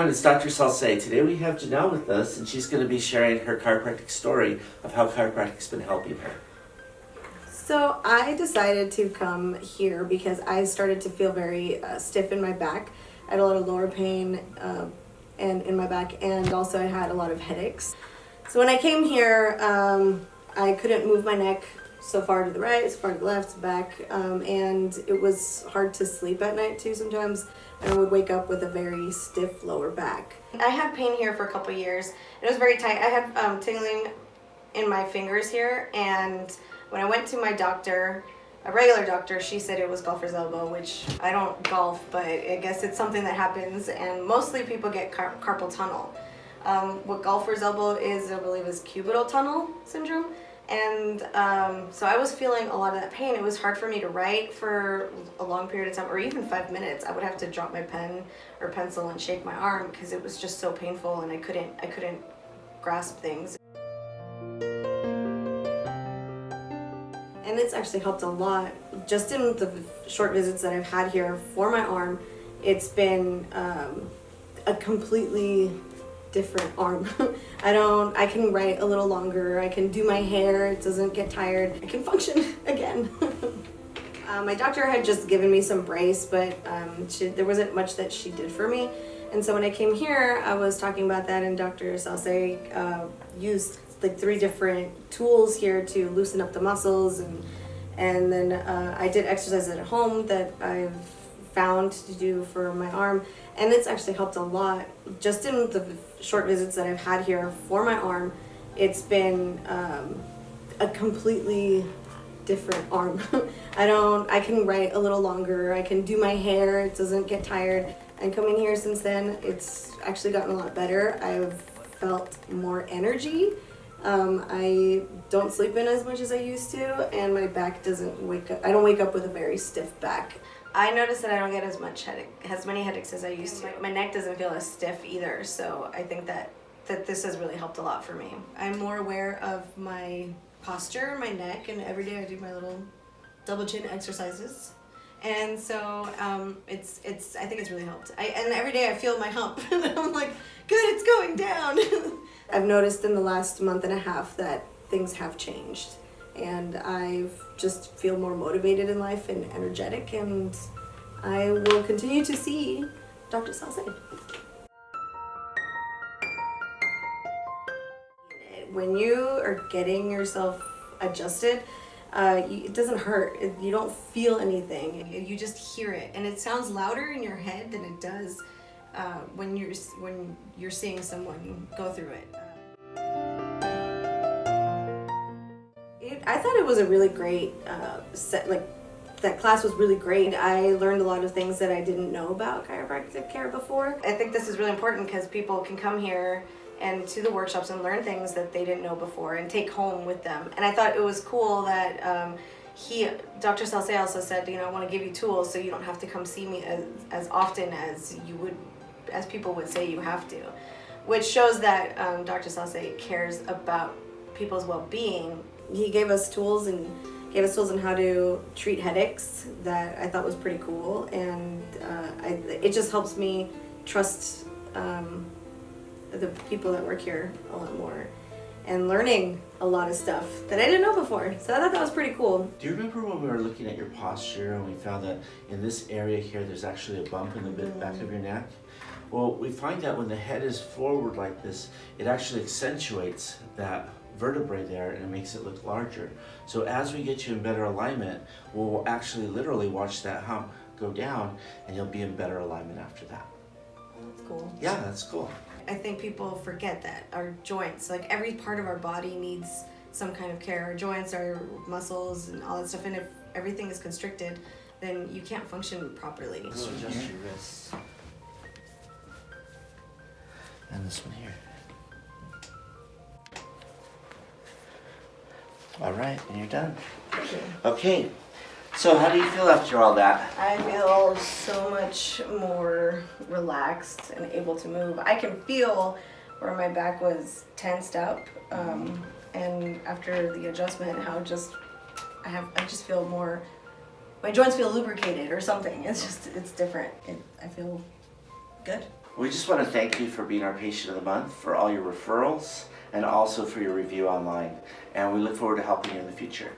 everyone, it's Dr. Salce. Today we have Janelle with us and she's going to be sharing her chiropractic story of how chiropractic's been helping her. So I decided to come here because I started to feel very uh, stiff in my back. I had a lot of lower pain uh, and in my back and also I had a lot of headaches. So when I came here, um, I couldn't move my neck so far to the right, so far to the left, back, um, and it was hard to sleep at night too sometimes. and I would wake up with a very stiff lower back. I had pain here for a couple years. It was very tight. I had um, tingling in my fingers here, and when I went to my doctor, a regular doctor, she said it was golfer's elbow, which I don't golf, but I guess it's something that happens, and mostly people get car carpal tunnel. Um, what golfer's elbow is, I believe, is cubital tunnel syndrome. And um, so I was feeling a lot of that pain. It was hard for me to write for a long period of time, or even five minutes. I would have to drop my pen or pencil and shake my arm because it was just so painful and I couldn't, I couldn't grasp things. And it's actually helped a lot. Just in the short visits that I've had here for my arm, it's been um, a completely different arm. I don't, I can write a little longer, I can do my hair, it doesn't get tired, I can function again. uh, my doctor had just given me some brace, but um, she, there wasn't much that she did for me. And so when I came here, I was talking about that and Dr. Salce uh, used like three different tools here to loosen up the muscles and and then uh, I did exercises at home that I've found to do for my arm and it's actually helped a lot. Just in the short visits that I've had here for my arm it's been um, a completely different arm. I don't I can write a little longer I can do my hair it doesn't get tired. And coming here since then it's actually gotten a lot better. I've felt more energy. Um, I don't sleep in as much as I used to and my back doesn't wake up I don't wake up with a very stiff back I notice that I don't get as much headache, as many headaches as I used to. My neck doesn't feel as stiff either, so I think that, that this has really helped a lot for me. I'm more aware of my posture, my neck, and every day I do my little double chin exercises. And so um, it's, it's, I think it's really helped. I, and every day I feel my hump, and I'm like, good, it's going down. I've noticed in the last month and a half that things have changed and I just feel more motivated in life and energetic and I will continue to see Dr. Salce. When you are getting yourself adjusted, uh, it doesn't hurt. You don't feel anything. You just hear it, and it sounds louder in your head than it does uh, when you're when you're seeing someone go through it. I thought it was a really great uh, set, like that class was really great. I learned a lot of things that I didn't know about chiropractic care before. I think this is really important because people can come here and to the workshops and learn things that they didn't know before and take home with them. And I thought it was cool that um, he, Dr. Salce also said, you know, I want to give you tools so you don't have to come see me as, as often as you would, as people would say you have to. Which shows that um, Dr. Salce cares about people's well-being he gave us tools and gave us tools on how to treat headaches that I thought was pretty cool and uh, I, it just helps me trust um, the people that work here a lot more and learning a lot of stuff that I didn't know before. So I thought that was pretty cool. Do you remember when we were looking at your posture and we found that in this area here there's actually a bump in the back of your neck? Well, we find that when the head is forward like this, it actually accentuates that vertebrae there and it makes it look larger. So as we get you in better alignment, we'll actually literally watch that hump go down and you'll be in better alignment after that. Oh, that's cool. Yeah, that's cool. I think people forget that our joints, like every part of our body needs some kind of care. Our joints, our muscles, and all that stuff. And if everything is constricted, then you can't function properly. So adjust your wrists. And this one here. All right, and you're done. Okay, so how do you feel after all that? I feel so much more relaxed and able to move. I can feel where my back was tensed up um, and after the adjustment how just I have I just feel more my joints feel lubricated or something it's just it's different it, I feel good We just want to thank you for being our patient of the month, for all your referrals, and also for your review online. And we look forward to helping you in the future.